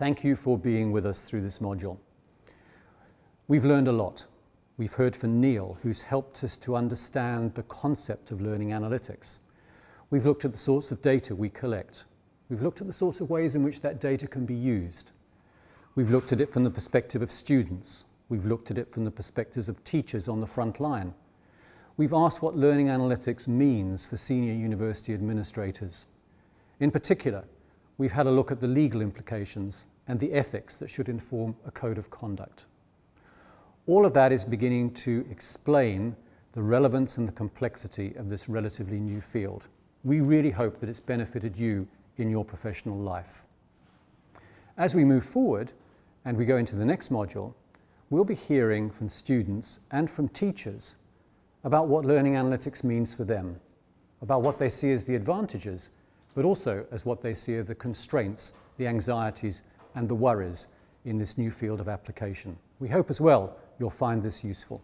Thank you for being with us through this module. We've learned a lot. We've heard from Neil, who's helped us to understand the concept of learning analytics. We've looked at the sorts of data we collect. We've looked at the sorts of ways in which that data can be used. We've looked at it from the perspective of students. We've looked at it from the perspectives of teachers on the front line. We've asked what learning analytics means for senior university administrators. In particular, we've had a look at the legal implications and the ethics that should inform a code of conduct. All of that is beginning to explain the relevance and the complexity of this relatively new field. We really hope that it's benefited you in your professional life. As we move forward and we go into the next module, we'll be hearing from students and from teachers about what learning analytics means for them, about what they see as the advantages, but also as what they see are the constraints, the anxieties and the worries in this new field of application. We hope as well you'll find this useful.